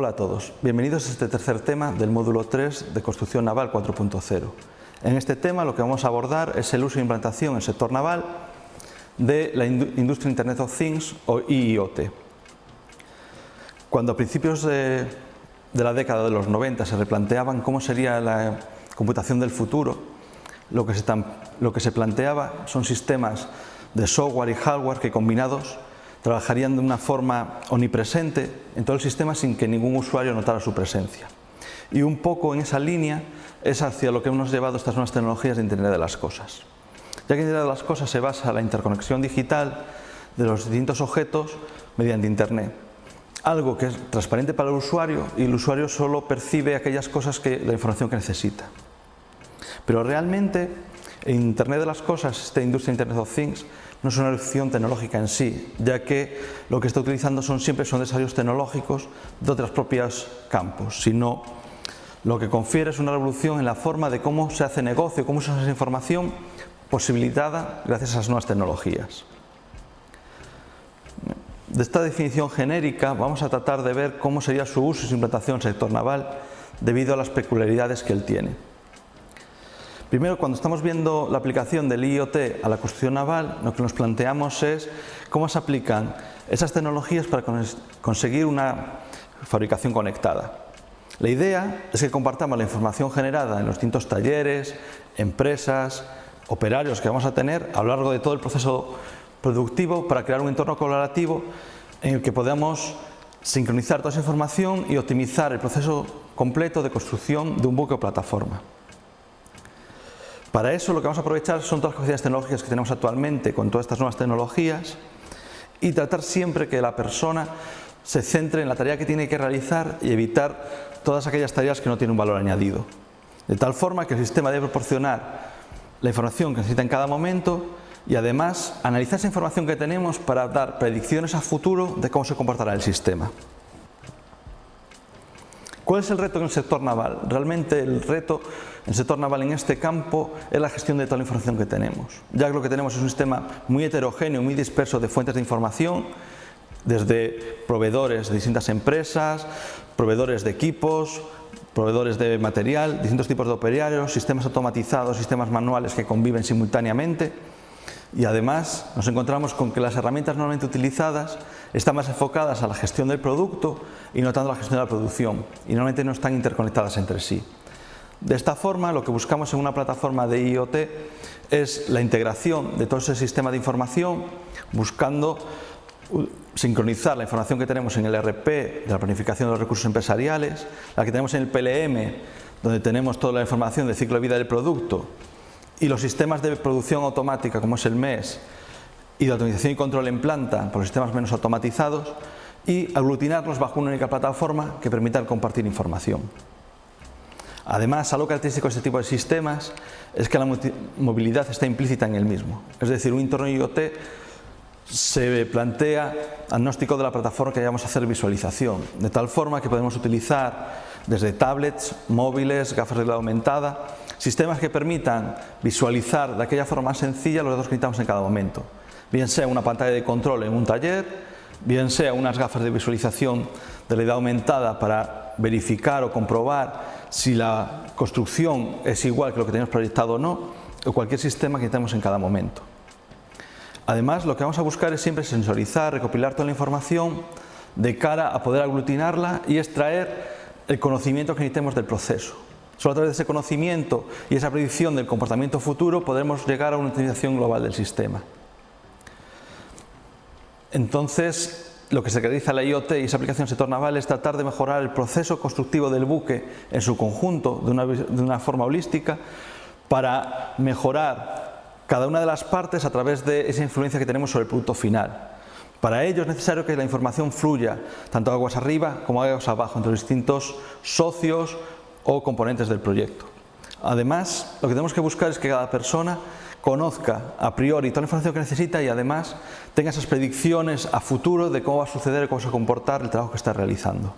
Hola a todos, bienvenidos a este tercer tema del módulo 3 de Construcción Naval 4.0. En este tema lo que vamos a abordar es el uso e implantación en el sector naval de la industria Internet of Things o IoT. Cuando a principios de, la década de los 90 se replanteaban cómo sería la computación del futuro, lo que, se lo que se planteaba son sistemas de software y hardware que combinados trabajarían de una forma omnipresente en todo el sistema sin que ningún usuario notara su presencia. Y un poco en esa línea es hacia lo que hemos llevado estas nuevas tecnologías de Internet de las Cosas. Ya que Internet de las Cosas se basa en la interconexión digital de los distintos objetos mediante Internet. Algo que es transparente para el usuario y el usuario solo percibe aquellas cosas que la información que necesita. Pero realmente Internet de las Cosas, esta industria Internet of Things, no es una evolución tecnológica en sí, ya que lo que está utilizando son siempre son desarrollos tecnológicos de otros propios campos, sino lo que confiere es una revolución en la forma de cómo se hace negocio, cómo se esa información posibilitada gracias a esas nuevas tecnologías. De esta definición genérica vamos a tratar de ver cómo sería su uso y su implantación en el sector naval debido a las peculiaridades que él tiene. Primero, cuando estamos viendo la aplicación del IoT a la construcción naval, lo que nos planteamos es cómo se aplican esas tecnologías para conseguir una fabricación conectada. La idea es que compartamos la información generada en los distintos talleres, empresas, operarios que vamos a tener a lo largo de todo el proceso productivo para crear un entorno colaborativo en el que podamos sincronizar toda esa información y optimizar el proceso completo de construcción de un buque o plataforma. Para eso lo que vamos a aprovechar son todas las capacidades tecnológicas que tenemos actualmente con todas estas nuevas tecnologías y tratar siempre que la persona se centre en la tarea que tiene que realizar y evitar todas aquellas tareas que no tienen un valor añadido. De tal forma que el sistema debe proporcionar la información que necesita en cada momento y además analizar esa información que tenemos para dar predicciones a futuro de cómo se comportará el sistema. ¿Cuál es el reto en el sector naval? Realmente el reto en el sector naval en este campo es la gestión de toda la información que tenemos. Ya que lo que tenemos es un sistema muy heterogéneo, muy disperso de fuentes de información, desde proveedores de distintas empresas, proveedores de equipos, proveedores de material, distintos tipos de operarios, sistemas automatizados, sistemas manuales que conviven simultáneamente y además nos encontramos con que las herramientas normalmente utilizadas están más enfocadas a la gestión del producto y no tanto a la gestión de la producción y normalmente no están interconectadas entre sí. De esta forma lo que buscamos en una plataforma de IoT es la integración de todo ese sistema de información buscando sincronizar la información que tenemos en el RP de la planificación de los recursos empresariales, la que tenemos en el PLM donde tenemos toda la información del ciclo de vida del producto y los sistemas de producción automática como es el MES y de automatización y control en planta por los sistemas menos automatizados y aglutinarlos bajo una única plataforma que permita compartir información. Además, algo característico de este tipo de sistemas es que la movilidad está implícita en el mismo. Es decir, un entorno IoT se plantea agnóstico de la plataforma que vamos a hacer visualización, de tal forma que podemos utilizar desde tablets, móviles, gafas de realidad aumentada, sistemas que permitan visualizar de aquella forma más sencilla los datos que necesitamos en cada momento. Bien sea una pantalla de control en un taller, bien sea unas gafas de visualización de realidad aumentada para verificar o comprobar si la construcción es igual que lo que tenemos proyectado o no, o cualquier sistema que tenemos en cada momento. Además, lo que vamos a buscar es siempre sensorizar, recopilar toda la información de cara a poder aglutinarla y extraer el conocimiento que necesitemos del proceso. Solo a través de ese conocimiento y esa predicción del comportamiento futuro podremos llegar a una utilización global del sistema. Entonces, lo que se caracteriza la IoT y esa aplicación en el sector naval es tratar de mejorar el proceso constructivo del buque en su conjunto de una, de una forma holística para mejorar cada una de las partes a través de esa influencia que tenemos sobre el producto final. Para ello es necesario que la información fluya tanto aguas arriba como aguas abajo entre los distintos socios o componentes del proyecto. Además, lo que tenemos que buscar es que cada persona conozca a priori toda la información que necesita y además tenga esas predicciones a futuro de cómo va a suceder y cómo se va a comportar el trabajo que está realizando.